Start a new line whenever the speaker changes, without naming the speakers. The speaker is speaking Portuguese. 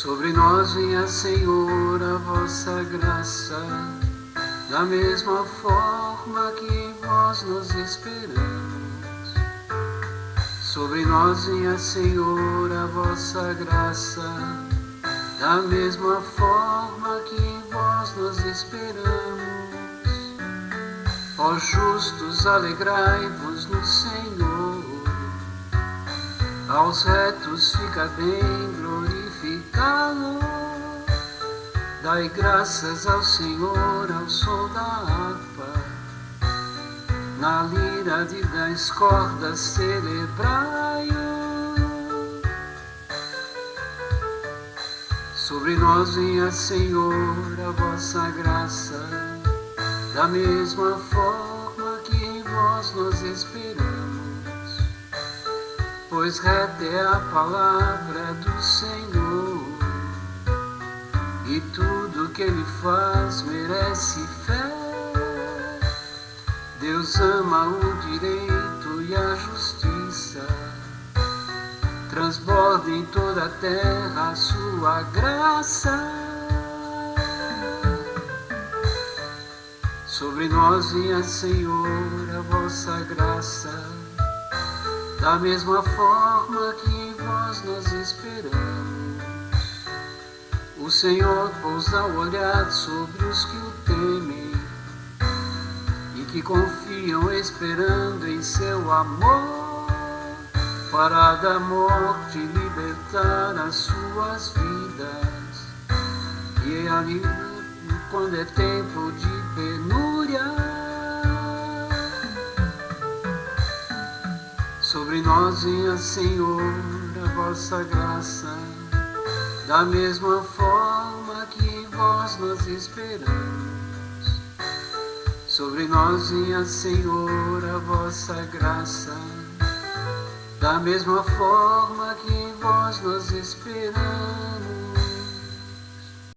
Sobre nós venha, Senhor, a vossa graça, da mesma forma que em vós nos esperamos. Sobre nós venha, Senhor, a vossa graça, da mesma forma que em vós nos esperamos. Ó justos, alegrai-vos no Senhor, aos retos fica bem glorificá-lo. Dai graças ao Senhor ao som da harpa, na lira de dez cordas celebrai-o. Sobre nós venha, Senhor, a vossa graça, da mesma forma que em vós nos esperamos. Pois reta é a palavra do Senhor, e tudo que Ele faz merece fé. Deus ama o direito e a justiça, transborda em toda a terra a sua graça. Sobre nós vinha, Senhor, a vossa graça, da mesma forma que em vós nós esperamos. O Senhor pousa o olhar sobre os que o temem e que confiam esperando em seu amor para da morte libertar as suas vidas. E é ali quando é tempo de Sobre nós venha, Senhor, a vossa graça, da mesma forma que em vós nós esperamos. Sobre nós venha, Senhor, a vossa graça, da mesma forma que em vós nós esperamos.